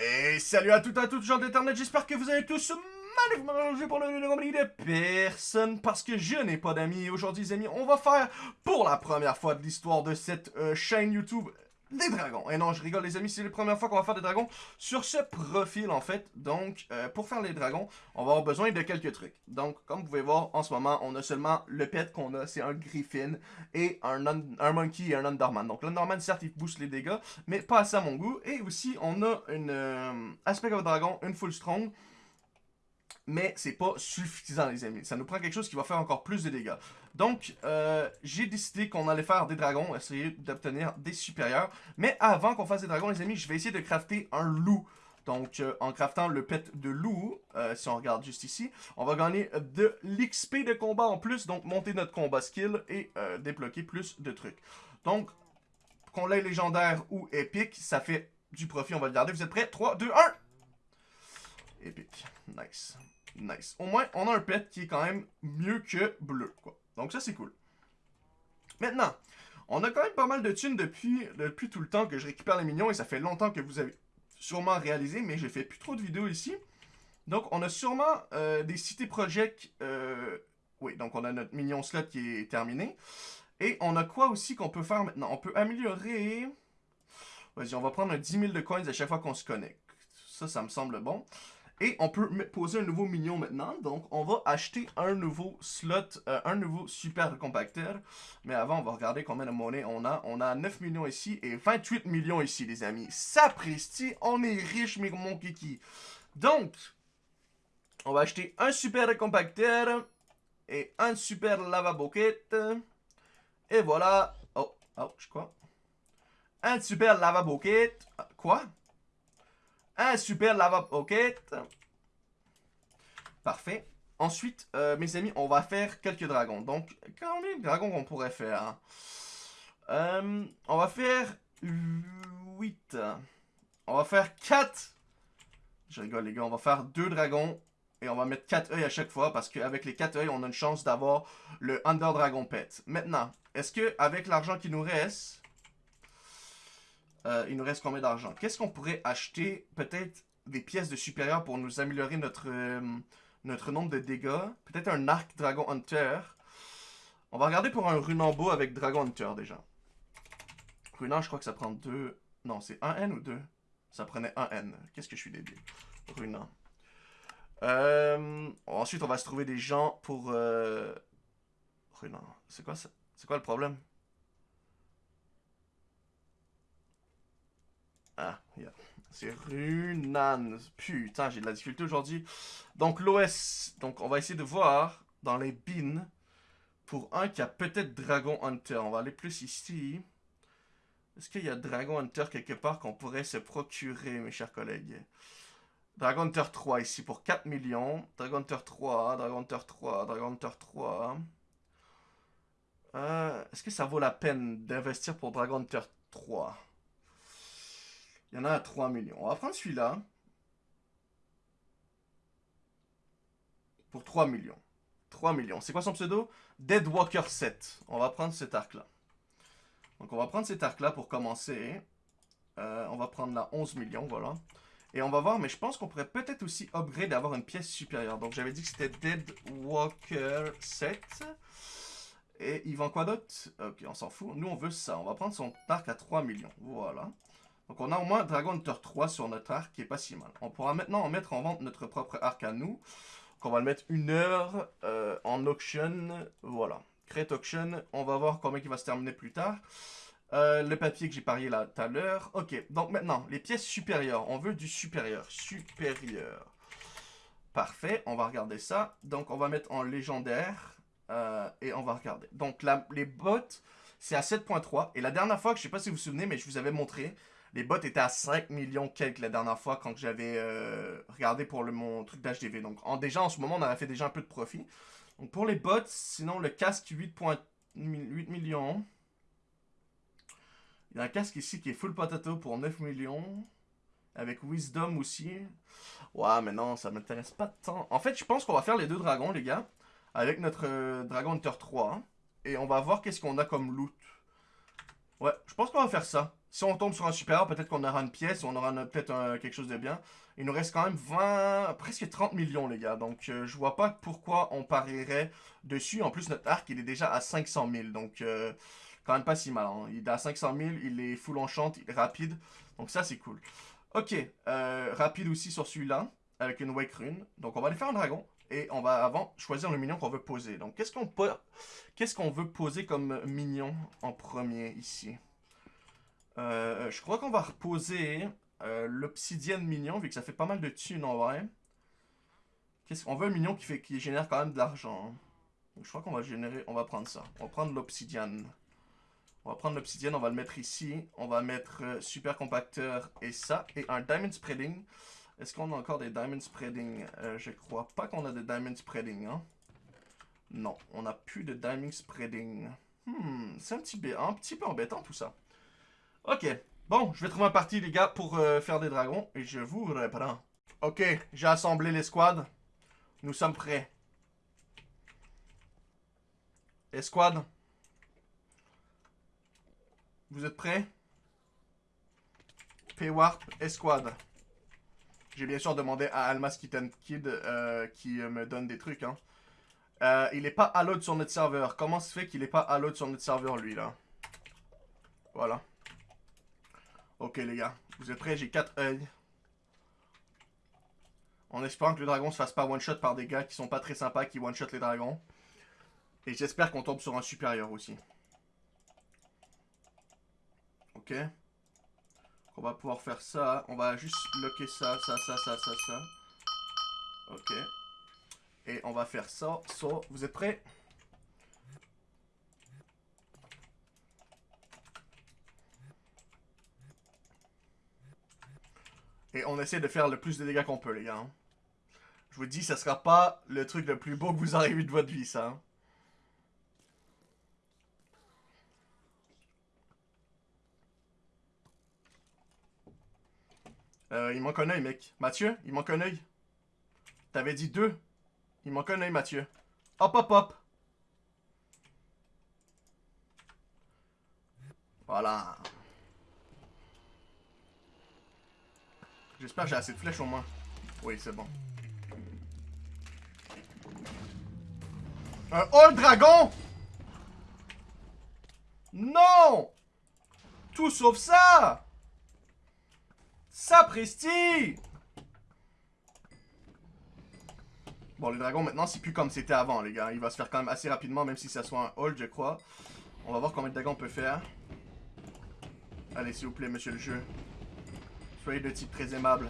Et salut à toutes et à toutes gens d'internet, j'espère que vous allez tous magnifiquement pour le compagnie de personne parce que je n'ai pas d'amis. Aujourd'hui les amis, on va faire pour la première fois de l'histoire de cette euh, chaîne YouTube des dragons. Et non, je rigole les amis, c'est la première fois qu'on va faire des dragons sur ce profil en fait. Donc, euh, pour faire les dragons, on va avoir besoin de quelques trucs. Donc, comme vous pouvez voir, en ce moment, on a seulement le pet qu'on a, c'est un griffin et un, un monkey et un underman. Donc, l'underman, certes, il booste les dégâts, mais pas assez à mon goût. Et aussi, on a une euh, aspect of dragon, une full strong mais c'est pas suffisant les amis. Ça nous prend quelque chose qui va faire encore plus de dégâts. Donc, euh, j'ai décidé qu'on allait faire des dragons, essayer d'obtenir des supérieurs. Mais avant qu'on fasse des dragons les amis, je vais essayer de crafter un loup. Donc, euh, en craftant le pet de loup, euh, si on regarde juste ici, on va gagner de l'XP de combat en plus, donc monter notre combat skill et débloquer plus de trucs. Donc, qu'on l'ait légendaire ou épique, ça fait du profit, on va le garder. Vous êtes prêts? 3, 2, 1! Épique. Nice. Nice. Au moins, on a un pet qui est quand même mieux que bleu, quoi. Donc ça, c'est cool. Maintenant, on a quand même pas mal de thunes depuis, depuis tout le temps que je récupère les minions, et ça fait longtemps que vous avez sûrement réalisé, mais j'ai fait plus trop de vidéos ici. Donc, on a sûrement euh, des cités project. Euh, oui, donc on a notre minion slot qui est terminé. Et on a quoi aussi qu'on peut faire maintenant? On peut améliorer... Vas-y, on va prendre un 10 000 de coins à chaque fois qu'on se connecte. Ça, ça me semble bon. Et on peut poser un nouveau minion maintenant. Donc, on va acheter un nouveau slot, euh, un nouveau super compacteur. Mais avant, on va regarder combien de monnaie on a. On a 9 millions ici et 28 millions ici, les amis. Sapristi, on est riche, mon kiki. Donc, on va acheter un super compacteur et un super lava bucket. Et voilà. Oh, oh, je crois. Un super lava bucket. Quoi? Un super lava pocket. Parfait. Ensuite, euh, mes amis, on va faire quelques dragons. Donc, combien de dragons qu'on pourrait faire hein? euh, On va faire 8. On va faire 4. Je rigole, les gars. On va faire 2 dragons. Et on va mettre 4 œils à chaque fois. Parce qu'avec les 4 œils, on a une chance d'avoir le Under Dragon Pet. Maintenant, est-ce que avec l'argent qui nous reste... Euh, il nous reste combien d'argent? Qu'est-ce qu'on pourrait acheter? Peut-être des pièces de supérieur pour nous améliorer notre, euh, notre nombre de dégâts? Peut-être un arc Dragon Hunter. On va regarder pour un Runambo avec Dragon Hunter déjà. Runan, je crois que ça prend deux... Non, c'est un N ou deux? Ça prenait un N. Qu'est-ce que je suis débile? Runan. Euh, ensuite, on va se trouver des gens pour... Runan. C'est quoi ça? C'est quoi le problème? Ah, yeah. C'est Runan. Putain, j'ai de la difficulté aujourd'hui. Donc, l'OS. Donc, on va essayer de voir dans les bins pour un qui a peut-être Dragon Hunter. On va aller plus ici. Est-ce qu'il y a Dragon Hunter quelque part qu'on pourrait se procurer, mes chers collègues? Dragon Hunter 3 ici pour 4 millions. Dragon Hunter 3, Dragon Hunter 3, Dragon Hunter 3. Euh, Est-ce que ça vaut la peine d'investir pour Dragon Hunter 3? Il y en a à 3 millions. On va prendre celui-là. Pour 3 millions. 3 millions. C'est quoi son pseudo? Deadwalker 7. On va prendre cet arc-là. Donc on va prendre cet arc-là pour commencer. Euh, on va prendre là 11 millions, voilà. Et on va voir, mais je pense qu'on pourrait peut-être aussi upgrade d'avoir une pièce supérieure. Donc j'avais dit que c'était Deadwalker 7. Et il vend quoi d'autre? Ok, on s'en fout. Nous, on veut ça. On va prendre son arc à 3 millions. Voilà. Donc on a au moins Dragon Hunter 3 sur notre arc qui est pas si mal. On pourra maintenant en mettre en vente notre propre arc à nous. Donc on va le mettre une heure euh, en auction. Voilà. Create auction. On va voir combien il va se terminer plus tard. Euh, le papier que j'ai parié là tout à l'heure. Ok, donc maintenant, les pièces supérieures. On veut du supérieur. Supérieur. Parfait, on va regarder ça. Donc on va mettre en légendaire. Euh, et on va regarder. Donc les bottes, c'est à 7.3. Et la dernière fois, je sais pas si vous vous souvenez, mais je vous avais montré, les bots étaient à 5 millions quelques la dernière fois quand j'avais euh, regardé pour le, mon truc d'HDV. Donc en, déjà en ce moment, on avait fait déjà un peu de profit. Donc pour les bots, sinon le casque 8.8 millions. Il y a un casque ici qui est full potato pour 9 millions. Avec Wisdom aussi. Ouais, mais non, ça m'intéresse pas tant. En fait, je pense qu'on va faire les deux dragons, les gars. Avec notre euh, Dragon Hunter 3. Et on va voir qu'est-ce qu'on a comme loot. Ouais, je pense qu'on va faire ça. Si on tombe sur un supérieur, peut-être qu'on aura une pièce, on aura peut-être quelque chose de bien. Il nous reste quand même 20, presque 30 millions, les gars. Donc, euh, je vois pas pourquoi on parierait dessus. En plus, notre arc, il est déjà à 500 000. Donc, euh, quand même pas si mal. Hein. Il est à 500 000, il est full enchant, il est rapide. Donc, ça, c'est cool. Ok, euh, rapide aussi sur celui-là, avec une Wake Rune. Donc, on va aller faire un dragon. Et on va avant choisir le minion qu'on veut poser. Donc, qu'est-ce qu'on peut... qu'est-ce qu'on veut poser comme minion en premier ici? Je crois qu'on va reposer euh, l'obsidienne mignon, vu que ça fait pas mal de thunes en vrai. On veut un mignon qui, fait, qui génère quand même de l'argent. je crois qu'on va générer, on va prendre ça. On va prendre l'obsidienne. On va prendre l'obsidienne, on va le mettre ici. On va mettre euh, super compacteur et ça. Et un diamond spreading. Est-ce qu'on a encore des diamond spreading? Euh, Je crois pas qu'on a de diamond spreading. Hein? Non, on n'a plus de diamond spreading. Hmm, c'est un petit, un peu embêtant tout ça. Ok, Bon, je vais trouver un parti, les gars, pour euh, faire des dragons. Et je vous reprends. Ok, j'ai assemblé les squads. Nous sommes prêts. Escouade. Vous êtes prêts? P-Warp, Escouade. J'ai bien sûr demandé à Almas Kitten Kid euh, qui euh, me donne des trucs. Hein. il est pas à l'autre sur notre serveur. Comment se fait qu'il est pas à l'autre sur notre serveur, lui, là? Voilà. Ok les gars, vous êtes prêts? J'ai 4 œils. En espérant que le dragon se fasse pas one-shot par des gars qui sont pas très sympas, qui one-shot les dragons. Et j'espère qu'on tombe sur un supérieur aussi. Ok. On va pouvoir faire ça. On va juste bloquer ça, ça, ça, ça, ça, ça. Ok. Et on va faire ça, ça. Vous êtes prêts? Et on essaie de faire le plus de dégâts qu'on peut, les gars. Hein. Je vous dis, ça sera pas le truc le plus beau que vous vu de votre vie, ça. Euh, il manque un oeil, mec. Mathieu, il manque un oeil. T'avais dit deux. Il manque un oeil, Mathieu. Hop, hop, hop. Voilà. J'espère que j'ai assez de flèches au moins. Oui, c'est bon. Un Hall Dragon Non Tout sauf ça Sapristi Bon, le dragon, maintenant, c'est plus comme c'était avant, les gars. Il va se faire quand même assez rapidement, même si ça soit un hold, je crois. On va voir combien de dragons on peut faire. Allez, s'il vous plaît, monsieur le jeu. Soyez de type très aimable.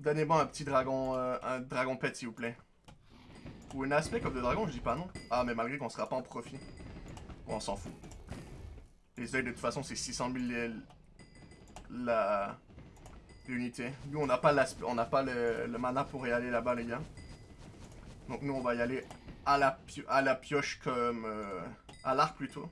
Donnez-moi un petit dragon, euh, un dragon pet s'il vous plaît. Ou un aspect comme de dragon, je dis pas non. Ah, mais malgré qu'on sera pas en profit. on s'en fout. Les oeils, de toute façon, c'est 600 000 la l'unité. Nous, on n'a pas, on pas le, mana pour y aller là-bas, les gars. Donc, nous, on va y aller à la, à la pioche comme... Euh, à l'arc, plutôt.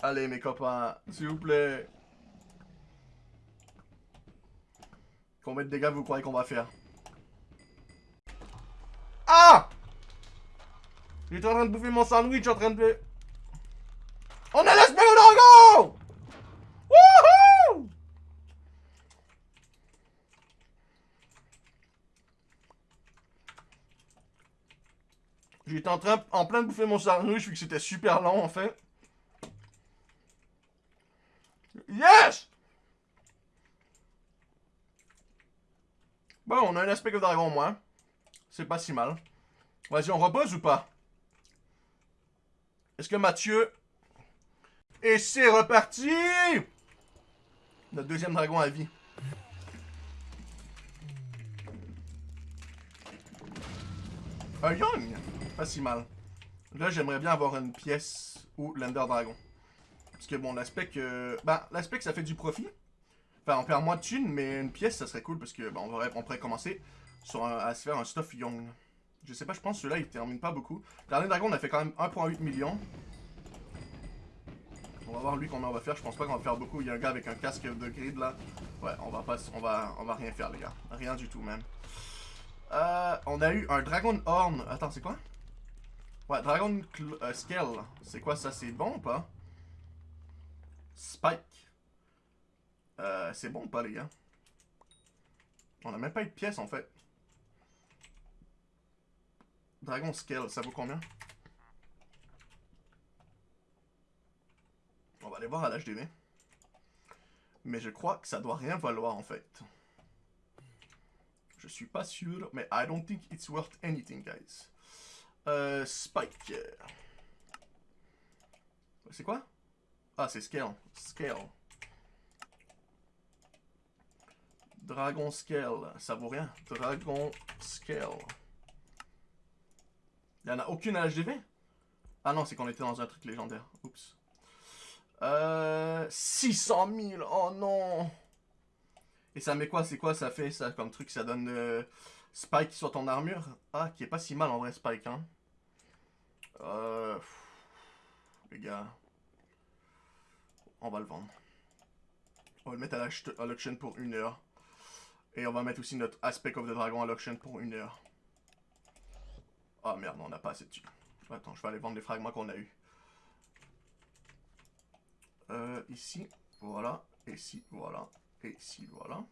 Allez, mes copains, s'il vous plaît. Combien de dégâts vous croyez qu'on va faire? Ah J'étais en train de bouffer mon sandwich, en train de... On a le dragon Wouhou J'étais en train, en plein de bouffer mon sandwich vu que c'était super long en fait. Yes! Bon, on a un aspect de dragon au moins. C'est pas si mal. Vas-y, on repose ou pas? Est-ce que Mathieu... Et c'est reparti! Notre deuxième dragon à vie. Un Young! Pas si mal. Là, j'aimerais bien avoir une pièce ou l'Ender Dragon. Parce que bon, l'aspect. Bah, l'aspect ça fait du profit. Enfin, on perd moins de thunes, mais une pièce, ça serait cool parce que, on pourrait commencer à se faire un stuff young. Je sais pas, je pense que celui-là, il termine pas beaucoup. Dernier dragon, on a fait quand même 1.8 millions. On va voir lui combien on va faire. Je pense pas qu'on va faire beaucoup. Il y a un gars avec un casque de grid là. Ouais, on va pas, on va, on va rien faire les gars. Rien du tout même. Euh, on a eu un Dragon Horn. Attends, c'est quoi? Ouais, Dragon euh, Scale. C'est quoi ça? C'est bon ou pas? Spike. Euh, c'est bon ou pas, les gars? On a même pas eu de pièces, en fait. Dragon Scale, ça vaut combien? On va aller voir à l'HDV. Mais je crois que ça doit rien valoir, en fait. Je suis pas sûr, mais I don't think it's worth anything, guys. Euh, Spike. C'est quoi? Ah, c'est Scale. Scale. Dragon Scale. Ça vaut rien. Dragon Scale. Il en a aucune à l'HDV? Ah non, c'est qu'on était dans un truc légendaire. Oups. Euh, 600 000. Oh non. Et ça met quoi? C'est quoi? Ça fait ça comme truc? Ça donne euh, Spike sur ton armure? Ah, qui est pas si mal en vrai Spike, hein. Euh, les gars. On va le vendre. On va le mettre à l'auction pour une heure. Et on va mettre aussi notre Aspect of the Dragon à l'auction pour une heure. Ah oh, merde, on n'a pas assez dessus. Attends, je vais aller vendre les fragments qu'on a eu. Euh, ici, voilà. Ici, voilà. Et ici, voilà.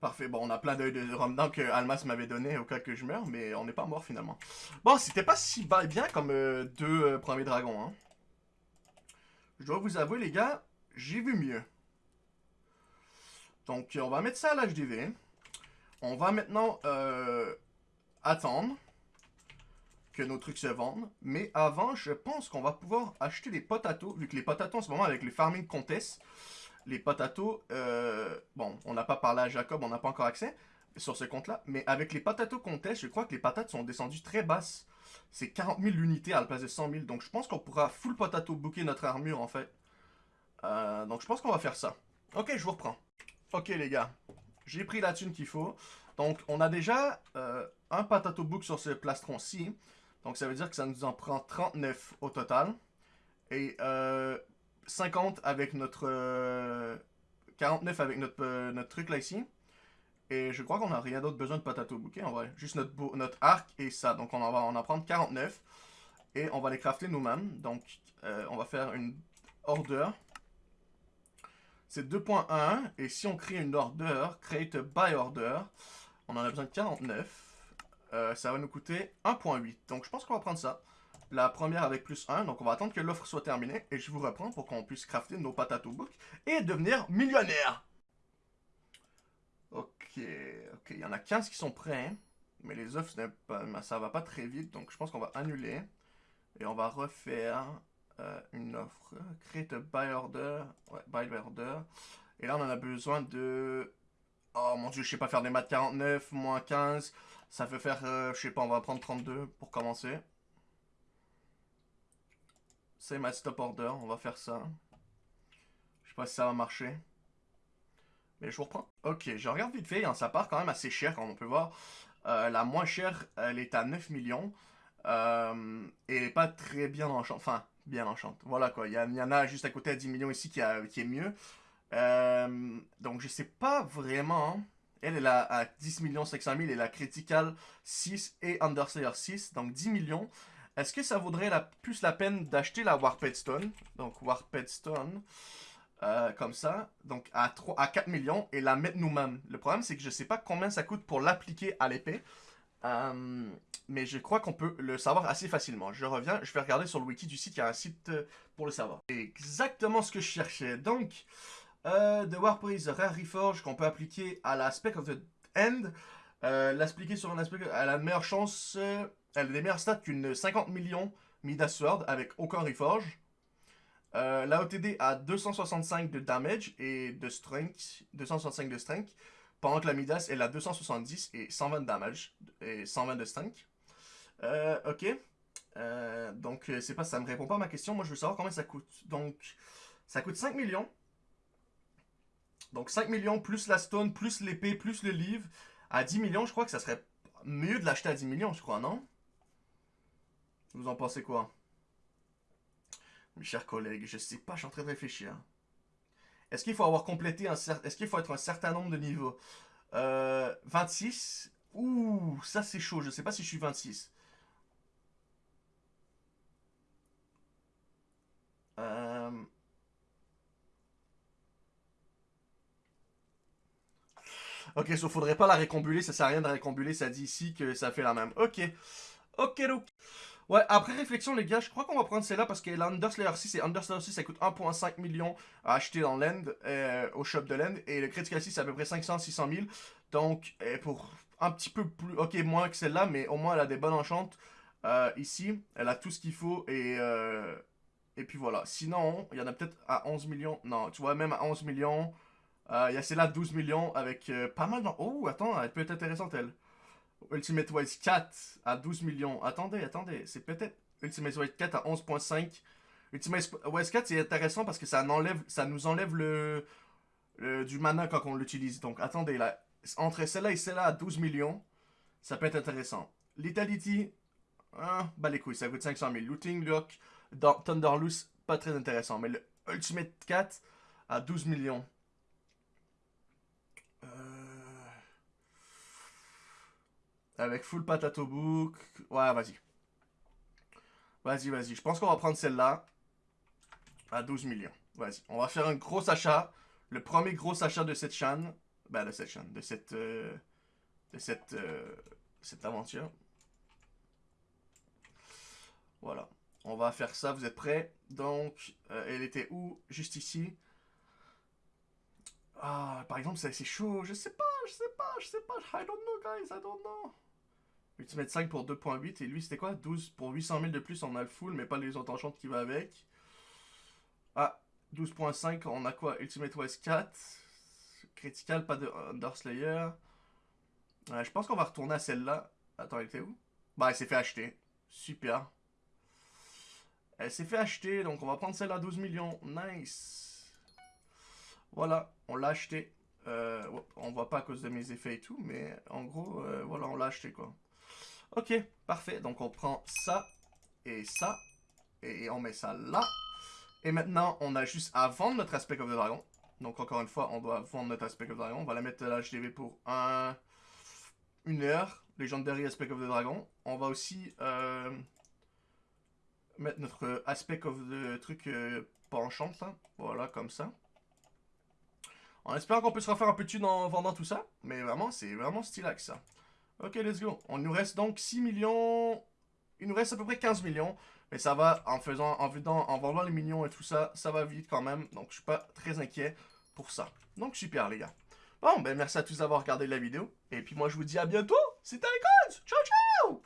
Parfait. Bon, on a plein d'œils de Romdan que Almas m'avait donné au cas que je meure, mais on n'est pas mort finalement. Bon, c'était pas si bien comme euh, deux euh, premiers dragons. Hein. Je dois vous avouer, les gars, j'ai vu mieux. Donc, on va mettre ça à l'HDV. On va maintenant attendre que nos trucs se vendent. Mais avant, je pense qu'on va pouvoir acheter des potatoes, vu que les potatoes en ce moment, avec les farming contests, les potatoes, euh, bon, on n'a pas parlé à Jacob, on n'a pas encore accès sur ce compte-là, mais avec les potatoes contest, je crois que les patates sont descendues très basses. C'est 40 000 unités à la place de 100 000, donc je pense qu'on pourra full potato booker notre armure en fait. Euh, donc je pense qu'on va faire ça. Ok, je vous reprends. Ok les gars, j'ai pris la thune qu'il faut. Donc on a déjà euh, un potato book sur ce plastron-ci. Donc ça veut dire que ça nous en prend 39 au total. Et 50 avec notre... 49 euh, avec notre, euh, notre truc là ici. Et je crois qu'on n'a rien d'autre besoin de potato bouquet en vrai. Juste notre, notre arc et ça. Donc on va en prendre 49. Et on va les crafter nous-mêmes. Donc euh, on va faire une order. C'est 2.1. Et si on crée une order, create a by order, on en a besoin de 49. Ça va nous coûter 1.8. Donc je pense qu'on va prendre ça. La première avec plus 1, donc on va attendre que l'offre soit terminée et je vous reprends pour qu'on puisse crafter nos patates au book et devenir millionnaire. Ok, ok, il y en a 15 qui sont prêts, mais les offres, ça va pas très vite, donc je pense qu'on va annuler et on va refaire euh, une offre. Create a buy order, ouais, buy order. Et là, on en a besoin de... Oh mon dieu, je sais pas faire des maths 49, moins 15. Ça fait faire, euh, je sais pas, on va prendre 32 pour commencer. C'est ma stop order, on va faire ça. Je sais pas si ça va marcher. Mais je vous reprends. Ok, je regarde vite fait, hein, ça part quand même assez cher, comme on peut voir. Euh, la moins chère, elle est à 9 millions. Euh, et pas très bien enchante. Enfin, bien enchante. Voilà quoi, il y, en a juste à côté à 10 millions ici qui, est mieux. Euh, donc je sais pas vraiment. Elle, est à 10 millions 500 000 et la critical 6 et Underslayer 6. Donc 10 millions. Est-ce que ça vaudrait plus la peine d'acheter la Warped Stone Donc Warped Stone, euh, comme ça, donc à, 3, à 4 millions, et la mettre nous-mêmes. Le problème, c'est que je ne sais pas combien ça coûte pour l'appliquer à l'épée. Euh, mais je crois qu'on peut le savoir assez facilement. Je reviens, je vais regarder sur le wiki du site, il y a un site euh, pour le savoir. Exactement ce que je cherchais. Donc, euh, The Warped Rare Reforge qu'on peut appliquer à la Spec of the End. L'appliquer sur un aspect à la meilleure chance elle a des meilleures stats qu'une 50 millions Midas Sword avec aucun reforge. Euh, la OTD a 265 de damage et de strength, 265 de strength, pendant que la Midas elle a 270 et 120 de damage et 120 de strength. Euh, ok. Euh, donc c'est pas ça me répond pas à ma question. Moi je veux savoir combien ça coûte. Donc ça coûte 5 millions. Donc 5 millions plus la stone, plus l'épée, plus le livre. À 10 millions, je crois que ça serait mieux de l'acheter à 10 millions, je crois, non? Vous en pensez quoi? Mes chers collègues, je sais pas, je suis en train de réfléchir. Est-ce qu'il faut avoir complété un certain... Est-ce qu'il faut être un certain nombre de niveaux? Euh, 26 Ouh, ça c'est chaud. Je sais pas si je suis 26. Euh... Ok, il faudrait pas la récombuler. Ça sert à rien de récombuler. Ça dit ici que ça fait la même. Ok. Ok, donc. Ouais, après réflexion, les gars, je crois qu'on va prendre celle-là parce que l'Underslayer 6 et Underslayer 6, ça coûte 1.5 million à acheter dans l'End, euh, au shop de l'End. Et le Critical 6, c'est à peu près 500-600 000. Donc, euh, pour un petit peu plus, ok, moins que celle-là, mais au moins elle a des bonnes enchantes. Euh, ici, elle a tout ce qu'il faut et, euh, et puis voilà. Sinon, il y en a peut-être à 11 millions. Non, tu vois, même à 11 millions, il y a celle-là à 12 millions avec pas mal dans... Oh, attends, elle peut être intéressante, elle. Ultimate Wise 4 à 12 millions. Attendez, attendez, c'est peut-être Ultimate Wise 4 à 11.5. Ultimate Wise 4, c'est intéressant parce que ça, enlève, nous enlève du mana quand on l'utilise. Donc, attendez, là, entre celle-là et celle-là à 12 millions, ça peut être intéressant. Lethality, hein, bah les couilles, ça coûte 500 000. Looting Lock, Thunderloose, pas très intéressant. Mais le Ultimate 4 à 12 millions. Avec full patato book. Ouais, vas-y. Vas-y, vas-y. Je pense qu'on va prendre celle-là à 12 millions. Vas-y. On va faire un gros achat. Le premier gros achat de cette chaîne. Ben, de cette chaîne, de cette, euh, de cette, euh, cette aventure. Voilà. On va faire ça, vous êtes prêts? Donc, euh, elle était où? Juste ici. Ah, par exemple, c'est chaud. Je sais pas, je sais pas, je sais pas. I don't know, guys, I don't know. Ultimate 5 pour 2.8. Et lui, c'était quoi? 12 pour 800 000 de plus, on a le full, mais pas les autres enchantes qui va avec. Ah, 12.5, on a quoi? Ultimate West 4. Critical, pas de Underslayer. je pense qu'on va retourner à celle-là. Attends, elle était où? Bah, elle s'est fait acheter. Super. Elle s'est fait acheter, donc on va prendre celle à 12 millions. Nice. Voilà, on l'a acheté. Euh, on voit pas à cause de mes effets et tout, mais en gros, euh, voilà, on l'a acheté, quoi. Ok, parfait. Donc on prend ça et ça. Et on met ça là. Et maintenant, on a juste à vendre notre Aspect of the Dragon. Donc, encore une fois, on doit vendre notre Aspect of the Dragon. On va la mettre à l'HDV pour un... une heure. Legendary Aspect of the Dragon. On va aussi euh, mettre notre Aspect of the truc penchant, là. Voilà, comme ça. En espérant qu'on peut se refaire un peu de en vendant tout ça. Mais vraiment, c'est vraiment stylax, ça. Ok, let's go. On nous reste donc 6 millions... Il nous reste à peu près 15 millions. Mais ça va, en faisant, en, en vendant les millions et tout ça, ça va vite quand même. Donc je suis pas très inquiet pour ça. Donc super les gars. Bon, ben merci à tous d'avoir regardé la vidéo. Et puis moi je vous dis à bientôt. C'était les Ciao ciao